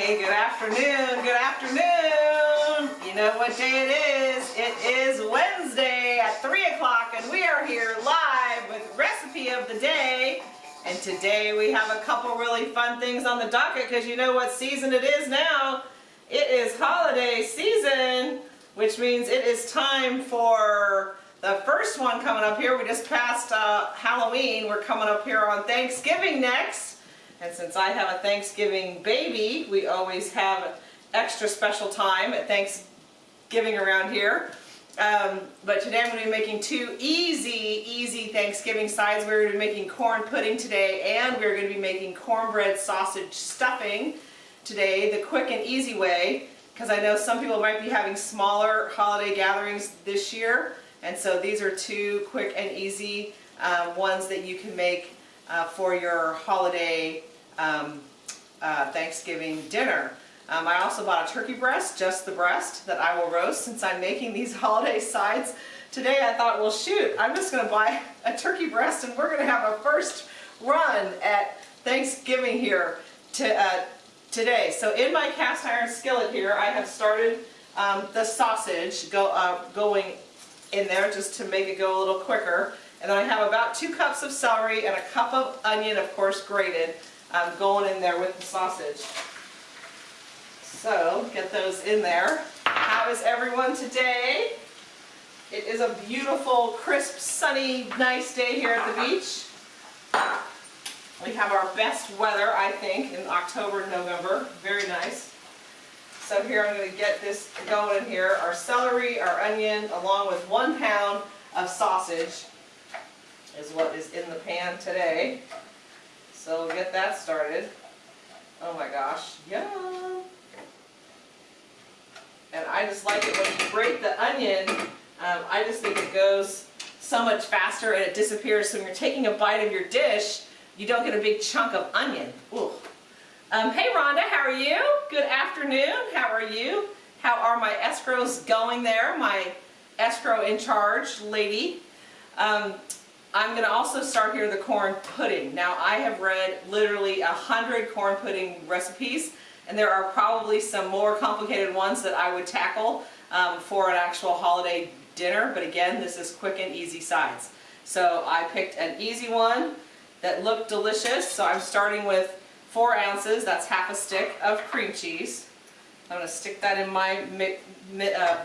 Hey, good afternoon, good afternoon. You know what day it is? It is Wednesday at 3 o'clock and we are here live with recipe of the day. And today we have a couple really fun things on the docket because you know what season it is now. It is holiday season, which means it is time for the first one coming up here. We just passed uh, Halloween. We're coming up here on Thanksgiving next. And since I have a Thanksgiving baby, we always have extra special time at Thanksgiving around here. Um, but today I'm going to be making two easy, easy Thanksgiving sides. We're going to be making corn pudding today and we're going to be making cornbread sausage stuffing today, the quick and easy way. Because I know some people might be having smaller holiday gatherings this year. And so these are two quick and easy um, ones that you can make uh, for your holiday um, uh, Thanksgiving dinner. Um, I also bought a turkey breast, just the breast, that I will roast since I'm making these holiday sides. Today I thought, well shoot, I'm just going to buy a turkey breast and we're going to have a first run at Thanksgiving here to, uh, today. So in my cast iron skillet here, I have started um, the sausage go, uh, going in there just to make it go a little quicker. And then I have about two cups of celery and a cup of onion, of course grated, um, going in there with the sausage. So get those in there. How is everyone today? It is a beautiful, crisp, sunny, nice day here at the beach. We have our best weather, I think, in October and November. Very nice. So here I'm going to get this going in here. Our celery, our onion, along with one pound of sausage is what is in the pan today. So we'll get that started. Oh my gosh, yum! And I just like it when you break the onion, um, I just think it goes so much faster and it disappears. So when you're taking a bite of your dish, you don't get a big chunk of onion. Ooh. Um, hey Rhonda, how are you? Good afternoon, how are you? How are my escrows going there? My escrow in charge lady. Um, I'm going to also start here the corn pudding. Now I have read literally a hundred corn pudding recipes and there are probably some more complicated ones that I would tackle um, for an actual holiday dinner but again this is quick and easy sides. So I picked an easy one that looked delicious so I'm starting with four ounces, that's half a stick of cream cheese. I'm going to stick that in my mi mi uh,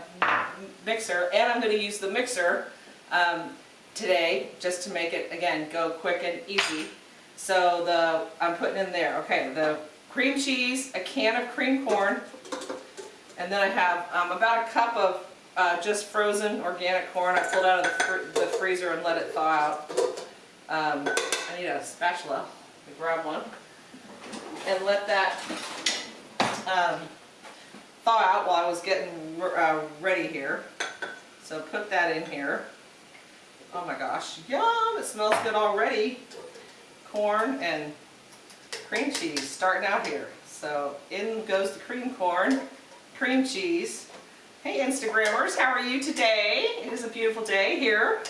mixer and I'm going to use the mixer um, today just to make it, again, go quick and easy. So the I'm putting in there, okay, the cream cheese, a can of cream corn, and then I have um, about a cup of uh, just frozen organic corn. I pulled out of the, fr the freezer and let it thaw out. Um, I need a spatula. grab one. And let that um, thaw out while I was getting uh, ready here. So put that in here. Oh my gosh, yum! It smells good already. Corn and cream cheese starting out here. So in goes the cream corn, cream cheese. Hey Instagrammers, how are you today? It is a beautiful day here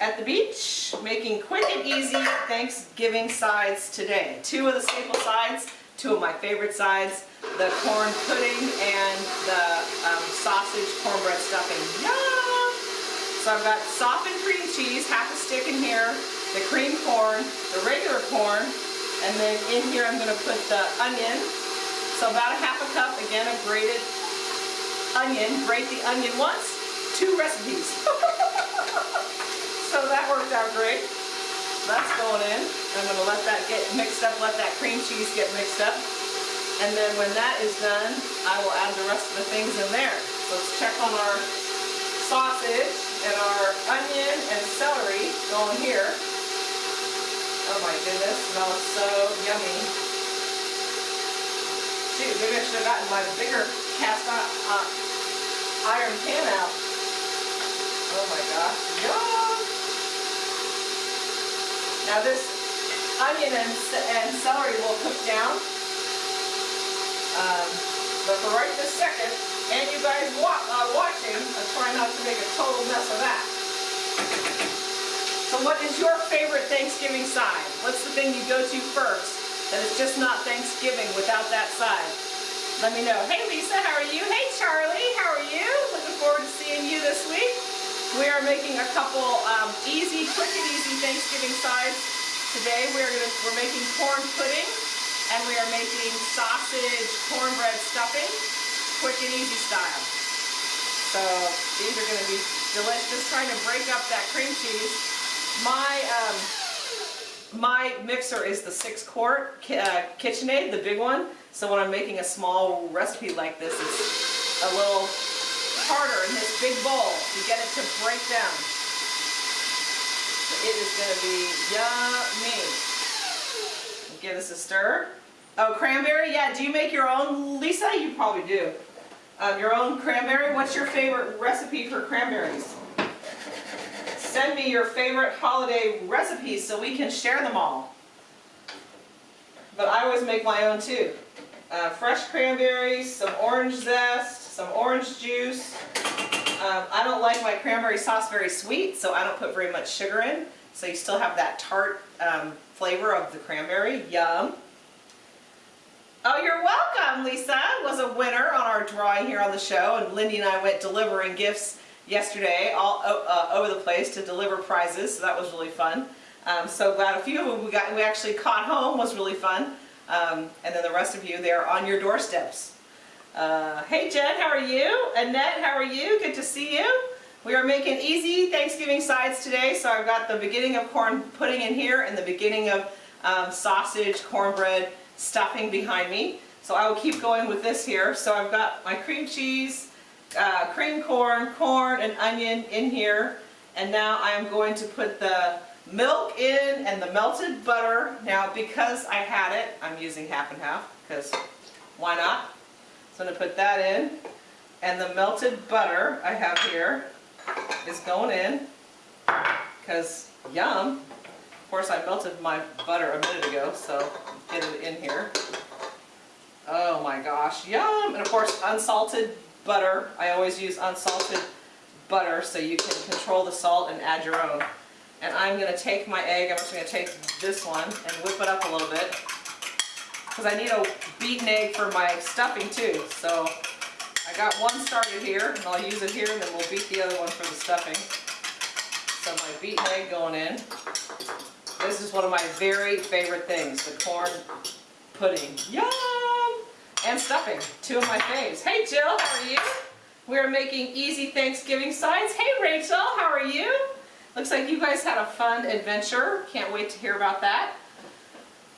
at the beach, making quick and easy Thanksgiving sides today. Two of the staple sides, two of my favorite sides, the corn pudding and the um, sausage cornbread stuffing. Yum! So I've got softened cream cheese, half a stick in here, the cream corn, the regular corn, and then in here I'm going to put the onion. So about a half a cup, again, of grated onion. Grate the onion once, two recipes. so that worked out great. That's going in. I'm going to let that get mixed up, let that cream cheese get mixed up. And then when that is done, I will add the rest of the things in there. So let's check on our sausage and our onion and celery going here. Oh my goodness, smells so yummy. Shoot, maybe I should have gotten my bigger cast uh, iron pan out. Oh my gosh, yum! Now this onion and, and celery will cook down. Um, but for right this second, and you guys watch, uh, watching, I'm trying not to make a total mess of that. So what is your favorite Thanksgiving side? What's the thing you go to first that is just not Thanksgiving without that side? let me know. Hey Lisa, how are you? Hey Charlie, how are you? Looking forward to seeing you this week. We are making a couple um, easy, quick and easy Thanksgiving sides today. We're gonna we're making corn pudding and we are making sausage cornbread stuffing, quick and easy style. So these are gonna be delicious. Just trying to break up that cream cheese. My um, my mixer is the six quart uh, KitchenAid, the big one. So when I'm making a small recipe like this, it's a little harder in this big bowl to get it to break down. So it is gonna be yummy. Give this a stir. Oh, cranberry, yeah, do you make your own, Lisa? You probably do. Um, your own cranberry? What's your favorite recipe for cranberries? Send me your favorite holiday recipes so we can share them all. But I always make my own too. Uh, fresh cranberries, some orange zest, some orange juice. Um, I don't like my cranberry sauce very sweet, so I don't put very much sugar in. So you still have that tart um, flavor of the cranberry. Yum. Oh, you're welcome, Lisa. Was a winner on our drawing here on the show, and Lindy and I went delivering gifts yesterday all uh, over the place to deliver prizes, so that was really fun. Um, so glad a few of them we got we actually caught home was really fun, um, and then the rest of you they're on your doorsteps. Uh, hey Jen, how are you? Annette, how are you? Good to see you. We are making easy Thanksgiving sides today, so I've got the beginning of corn pudding in here and the beginning of um, sausage, cornbread, stuffing behind me. So I will keep going with this here. So I've got my cream cheese, uh, cream corn, corn, and onion in here. And now I'm going to put the milk in and the melted butter. Now because I had it, I'm using half and half because why not? So I'm going to put that in. And the melted butter I have here is going in because yum. Of course I melted my butter a minute ago, so get it in here. Oh my gosh, yum! And of course unsalted butter. I always use unsalted butter so you can control the salt and add your own. And I'm going to take my egg, I'm just going to take this one and whip it up a little bit. Because I need a beaten egg for my stuffing too. So I got one started here and I'll use it here and then we'll beat the other one for the stuffing. So my beaten egg going in. This is one of my very favorite things, the corn pudding. Yum! And stuffing, two of my faves. Hey Jill, how are you? We're making easy Thanksgiving sides. Hey Rachel, how are you? Looks like you guys had a fun adventure. Can't wait to hear about that.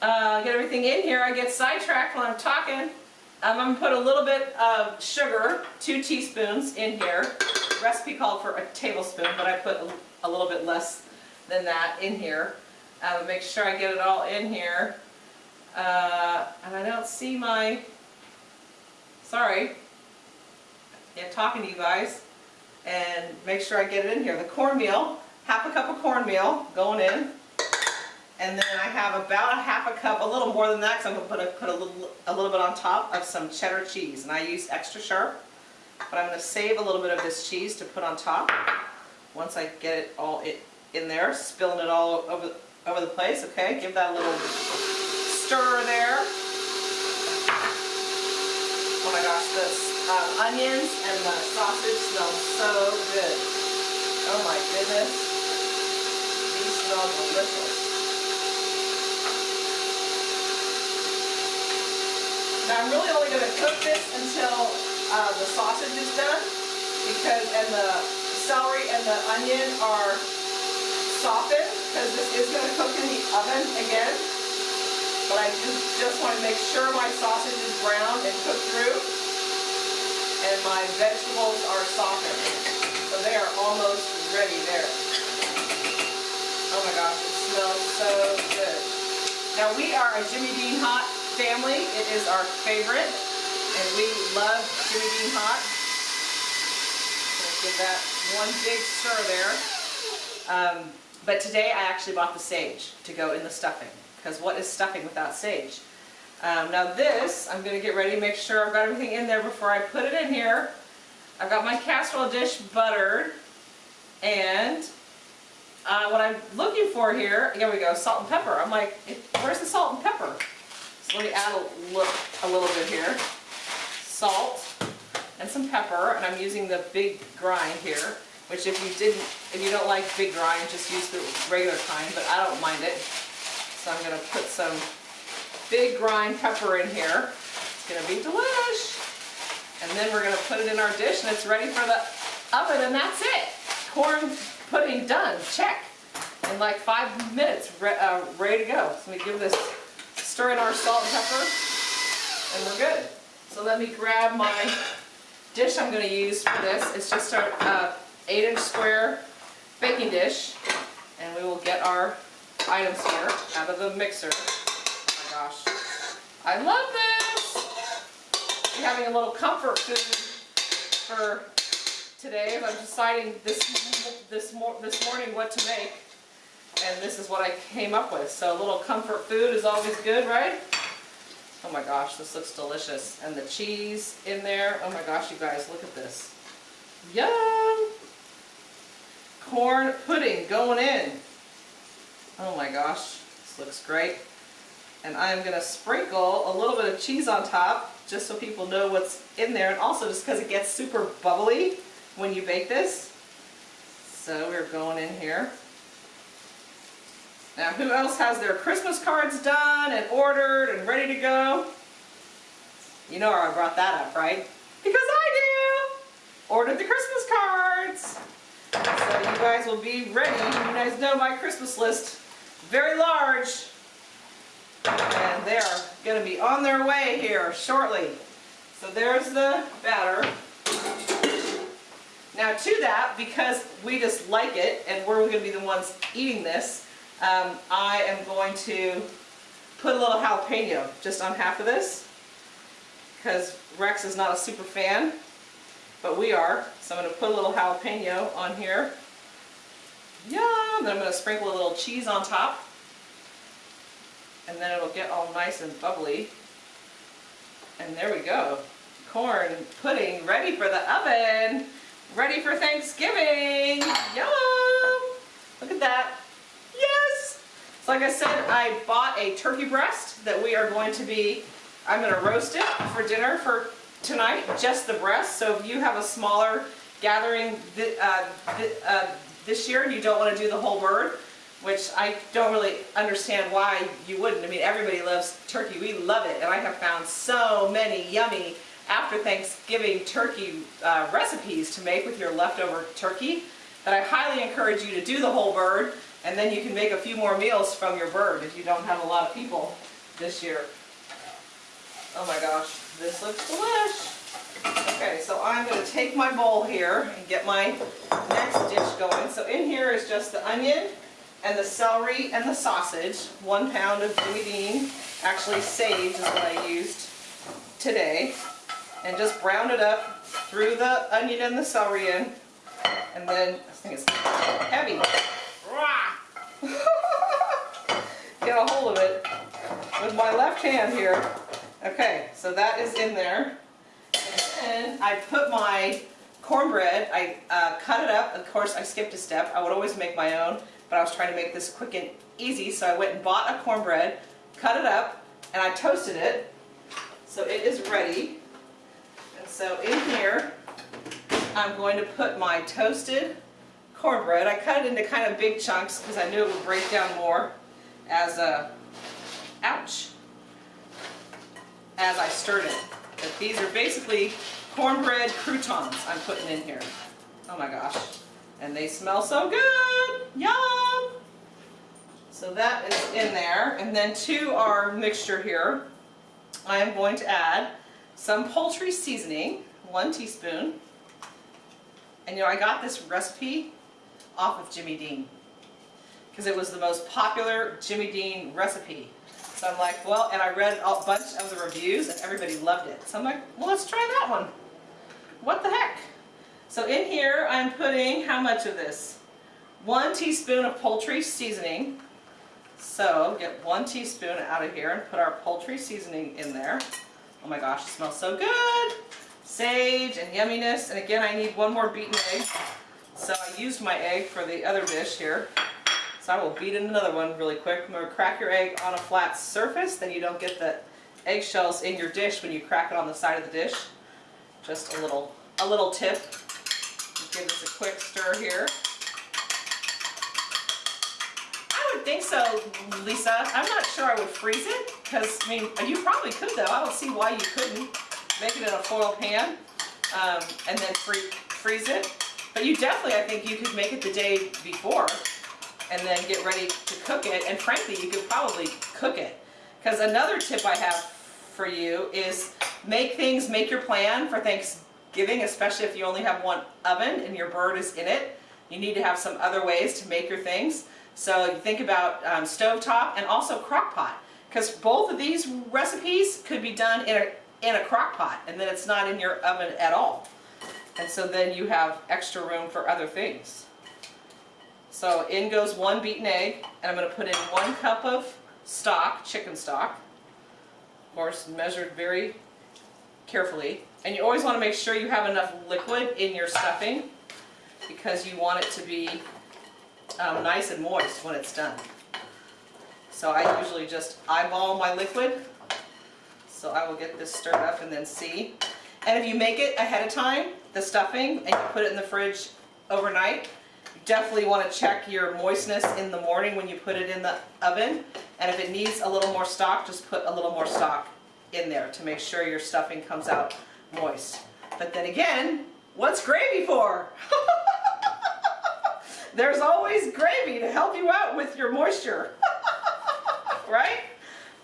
Uh, get everything in here. I get sidetracked when I'm talking. I'm going to put a little bit of sugar, two teaspoons in here. recipe called for a tablespoon, but I put a, a little bit less than that in here. Uh, make sure I get it all in here. Uh, and I don't see my, sorry, yeah, talking to you guys. And make sure I get it in here. The cornmeal, half a cup of cornmeal going in. And then I have about a half a cup, a little more than that, because I'm going to put, a, put a, little, a little bit on top of some cheddar cheese. And I use extra sharp, but I'm going to save a little bit of this cheese to put on top. Once I get it all in, in there, spilling it all over, over the place, okay? Give that a little stir there. Oh my gosh, the uh, onions and the sausage smell so good. Oh my goodness. These smell delicious. Now I'm really only going to cook this until uh, the sausage is done because and the celery and the onion are softened because this is going to cook in the oven again. But I just, just want to make sure my sausage is brown and cooked through and my vegetables are softened. So they are almost ready there. Oh my gosh, it smells so good. Now we are a Jimmy Dean Hot family. It is our favorite, and we love Jimmy Dean Hot. Give that one big stir there. Um, but today I actually bought the sage to go in the stuffing, because what is stuffing without sage? Um, now this, I'm going to get ready make sure I've got everything in there before I put it in here. I've got my casserole dish buttered, and uh, what I'm looking for here, here we go, salt and pepper. I'm like, where's the salt and pepper? Let me add a, look, a little bit here. salt and some pepper, and I'm using the big grind here, which if you didn't, if you don't like big grind, just use the regular kind, but I don't mind it. So I'm gonna put some big grind pepper in here. It's gonna be delish. And then we're gonna put it in our dish and it's ready for the oven and that's it. Corn pudding done, check. In like five minutes, re uh, ready to go. So me give this, stir in our salt and pepper and we're good. So let me grab my dish I'm gonna use for this. It's just our uh, eight inch square baking dish. And we will get our items here out of the mixer. Oh my gosh. I love this! I'm having a little comfort food for today. I'm deciding this, this, mor this morning what to make. And this is what I came up with. So a little comfort food is always good, right? Oh my gosh, this looks delicious. And the cheese in there. Oh my gosh, you guys, look at this. Yum! Corn pudding going in. Oh my gosh, this looks great. And I'm gonna sprinkle a little bit of cheese on top, just so people know what's in there, and also just because it gets super bubbly when you bake this. So we're going in here. Now who else has their Christmas cards done and ordered and ready to go? You know I brought that up, right? Because I do! Ordered the Christmas cards! So you guys will be ready. You guys know my Christmas list. Very large. And they're going to be on their way here shortly. So there's the batter. Now to that, because we just like it and we're going to be the ones eating this, um, I am going to put a little jalapeno just on half of this because Rex is not a super fan, but we are. So I'm going to put a little jalapeno on here. Yum! Then I'm going to sprinkle a little cheese on top and then it'll get all nice and bubbly. And there we go. Corn pudding ready for the oven. Ready for Thanksgiving. Yum! Look at that. So like I said, I bought a turkey breast that we are going to be, I'm going to roast it for dinner for tonight, just the breast. So if you have a smaller gathering th uh, th uh, this year and you don't want to do the whole bird, which I don't really understand why you wouldn't. I mean, everybody loves turkey. We love it. And I have found so many yummy after Thanksgiving turkey uh, recipes to make with your leftover turkey that I highly encourage you to do the whole bird and then you can make a few more meals from your bird if you don't have a lot of people this year. Oh my gosh, this looks delish. Okay, so I'm going to take my bowl here and get my next dish going. So in here is just the onion, and the celery and the sausage, one pound of Jimmy Dean, actually sage is what I used today, and just brown it up, threw the onion and the celery in, and then, I think it's heavy, get a hold of it with my left hand here. Okay, so that is in there, and I put my cornbread, I uh, cut it up, of course I skipped a step, I would always make my own, but I was trying to make this quick and easy, so I went and bought a cornbread, cut it up, and I toasted it. So it is ready. And so in here, I'm going to put my toasted cornbread. I cut it into kind of big chunks because I knew it would break down more as a, ouch, as I stirred it. But these are basically cornbread croutons I'm putting in here. Oh my gosh. And they smell so good. Yum! So that is in there. And then to our mixture here, I am going to add some poultry seasoning, one teaspoon. And you know, I got this recipe off of Jimmy Dean because it was the most popular Jimmy Dean recipe. So I'm like, well, and I read a bunch of the reviews and everybody loved it. So I'm like, well, let's try that one. What the heck? So in here, I'm putting how much of this? One teaspoon of poultry seasoning. So get one teaspoon out of here and put our poultry seasoning in there. Oh my gosh, it smells so good. Sage and yumminess. And again, I need one more beaten egg. So I used my egg for the other dish here. So I will beat in another one really quick. Remember, crack your egg on a flat surface, then you don't get the eggshells in your dish when you crack it on the side of the dish. just a little, a little tip. Give this a quick stir here. I would think so, Lisa. I'm not sure I would freeze it, because, I mean, you probably could though. I don't see why you couldn't. Make it in a foil pan, um, and then free, freeze it. But you definitely, I think you could make it the day before, and then get ready to cook it. And frankly, you could probably cook it. Because another tip I have for you is make things, make your plan for Thanksgiving, especially if you only have one oven and your bird is in it. You need to have some other ways to make your things. So think about um, stovetop and also crock pot. Because both of these recipes could be done in a, in a crock pot and then it's not in your oven at all. And so then you have extra room for other things. So in goes one beaten egg and I'm going to put in one cup of stock, chicken stock. Of course, measured very carefully. And you always want to make sure you have enough liquid in your stuffing because you want it to be um, nice and moist when it's done. So I usually just eyeball my liquid. So I will get this stirred up and then see. And if you make it ahead of time, the stuffing, and you put it in the fridge overnight, you definitely want to check your moistness in the morning when you put it in the oven. And if it needs a little more stock, just put a little more stock in there to make sure your stuffing comes out moist. But then again, what's gravy for? There's always gravy to help you out with your moisture. right?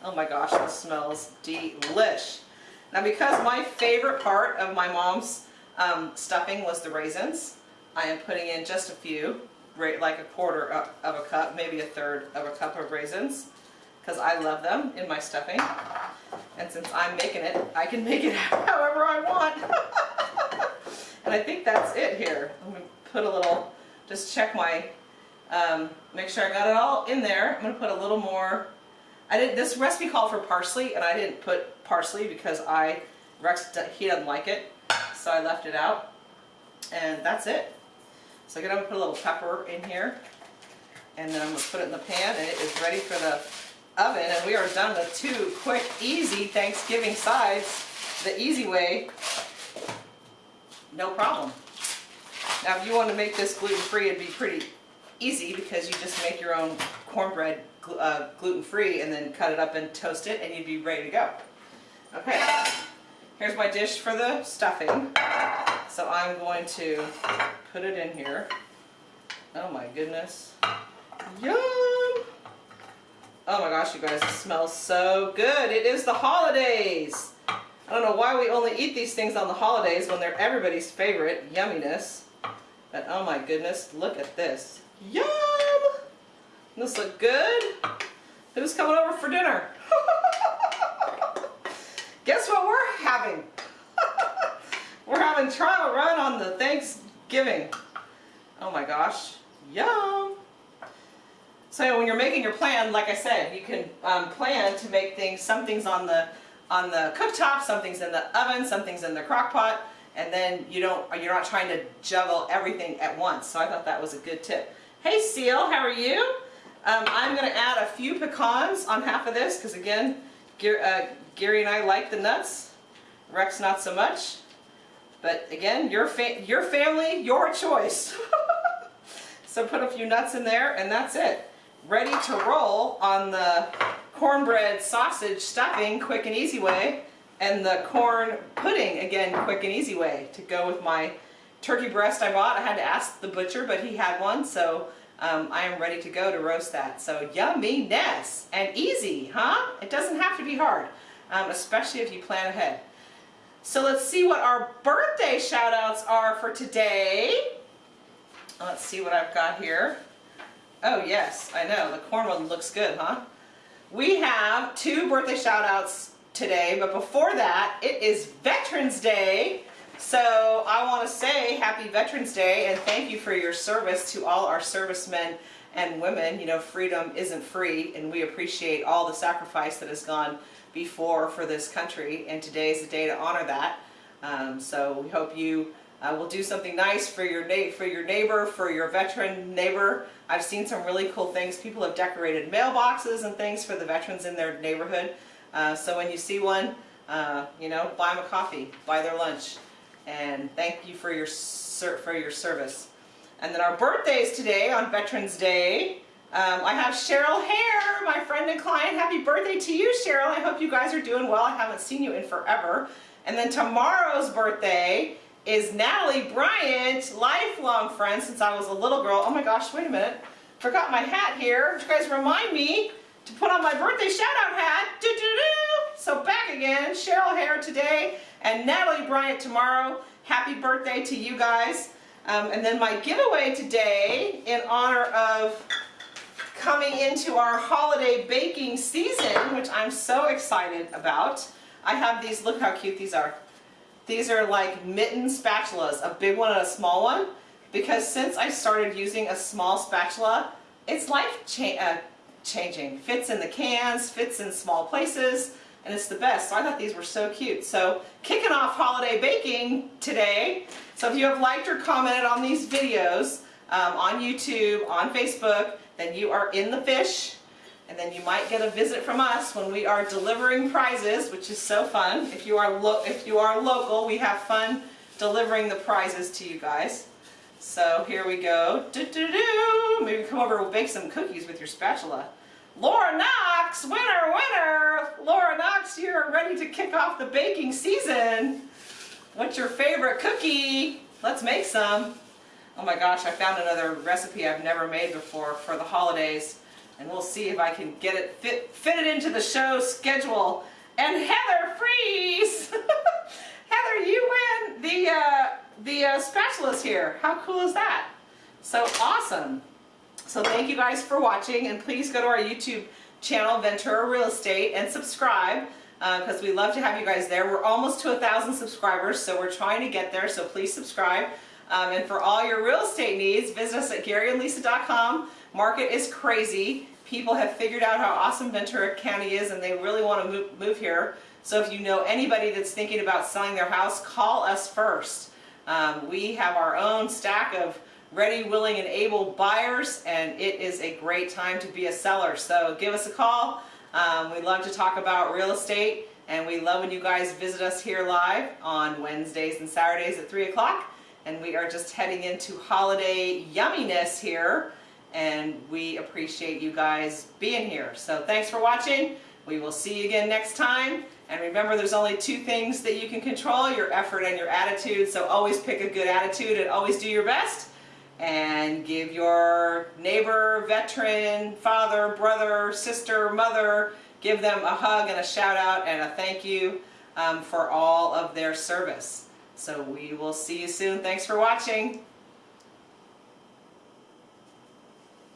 Oh my gosh, this smells delish. Now because my favorite part of my mom's um, stuffing was the raisins, I am putting in just a few, like a quarter of a cup, maybe a third of a cup of raisins, because I love them in my stuffing. And since I'm making it, I can make it however I want. and I think that's it here. I'm going to put a little, just check my, um, make sure I got it all in there. I'm going to put a little more I did this recipe called for parsley, and I didn't put parsley because I Rex he doesn't like it, so I left it out. And that's it. So I'm gonna put a little pepper in here, and then I'm gonna put it in the pan, and it is ready for the oven. And we are done with two quick, easy Thanksgiving sides, the easy way. No problem. Now, if you want to make this gluten-free, it'd be pretty easy because you just make your own cornbread uh, gluten-free and then cut it up and toast it and you'd be ready to go. Okay, here's my dish for the stuffing. So I'm going to put it in here. Oh my goodness. Yum! Oh my gosh, you guys, it smells so good. It is the holidays. I don't know why we only eat these things on the holidays when they're everybody's favorite yumminess. But oh my goodness, look at this. Yum! This look good? Who's coming over for dinner? Guess what we're having? we're having trial run on the Thanksgiving. Oh my gosh, yum! So when you're making your plan, like I said, you can um, plan to make things, some things on the on the cooktop, some things in the oven, some things in the crock pot, and then you don't, you're not trying to juggle everything at once. So I thought that was a good tip. Hey Seal, how are you? Um, I'm going to add a few pecans on half of this because again, uh, Gary and I like the nuts. Rex not so much. But again, your, fa your family, your choice. so put a few nuts in there and that's it. Ready to roll on the cornbread sausage stuffing, quick and easy way, and the corn pudding, again, quick and easy way to go with my turkey breast I bought. I had to ask the butcher, but he had one, so um, I am ready to go to roast that. So yumminess and easy, huh? It doesn't have to be hard, um, especially if you plan ahead. So let's see what our birthday shout outs are for today. Let's see what I've got here. Oh yes, I know, the corn one looks good, huh? We have two birthday shout outs today, but before that, it is Veterans Day. So I want to say happy Veterans Day and thank you for your service to all our servicemen and women. You know, freedom isn't free and we appreciate all the sacrifice that has gone before for this country and today is the day to honor that. Um, so we hope you uh, will do something nice for your, for your neighbor, for your veteran neighbor. I've seen some really cool things. People have decorated mailboxes and things for the veterans in their neighborhood. Uh, so when you see one, uh, you know, buy them a coffee, buy their lunch and thank you for your for your service. And then our birthdays today on Veterans Day. Um, I have Cheryl Hare, my friend and client. Happy birthday to you, Cheryl. I hope you guys are doing well. I haven't seen you in forever. And then tomorrow's birthday is Natalie Bryant, lifelong friend since I was a little girl. Oh my gosh, wait a minute. Forgot my hat here. You guys remind me to put on my birthday shout out hat. Doo -doo -doo. So back again, Cheryl Hare today and Natalie Bryant tomorrow. Happy birthday to you guys. Um, and then my giveaway today in honor of coming into our holiday baking season, which I'm so excited about. I have these, look how cute these are. These are like mitten spatulas, a big one and a small one. Because since I started using a small spatula, it's life cha uh, changing. Fits in the cans, fits in small places, and it's the best. So I thought these were so cute. So kicking off holiday baking today. So if you have liked or commented on these videos um, on YouTube, on Facebook, then you are in the fish. And then you might get a visit from us when we are delivering prizes, which is so fun. If you are if you are local, we have fun delivering the prizes to you guys. So here we go. Doo -doo -doo. Maybe come over and bake some cookies with your spatula. Laura Knox, winner, winner! Laura Knox, you're ready to kick off the baking season. What's your favorite cookie? Let's make some. Oh my gosh, I found another recipe I've never made before for the holidays. And we'll see if I can get it, fit, fit it into the show schedule. And Heather Freeze! Heather, you win the, uh, the uh, spatulas here. How cool is that? So awesome. So thank you guys for watching and please go to our YouTube channel, Ventura Real Estate, and subscribe because uh, we love to have you guys there. We're almost to a thousand subscribers, so we're trying to get there, so please subscribe. Um, and for all your real estate needs, visit us at GaryandLisa.com. Market is crazy. People have figured out how awesome Ventura County is and they really want to move, move here. So if you know anybody that's thinking about selling their house, call us first. Um, we have our own stack of ready, willing, and able buyers, and it is a great time to be a seller. So give us a call. Um, we love to talk about real estate, and we love when you guys visit us here live on Wednesdays and Saturdays at 3 o'clock. And we are just heading into holiday yumminess here, and we appreciate you guys being here. So thanks for watching. We will see you again next time. And remember, there's only two things that you can control, your effort and your attitude. So always pick a good attitude and always do your best and give your neighbor, veteran, father, brother, sister, mother, give them a hug and a shout out and a thank you um, for all of their service. So we will see you soon. Thanks for watching.